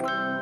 you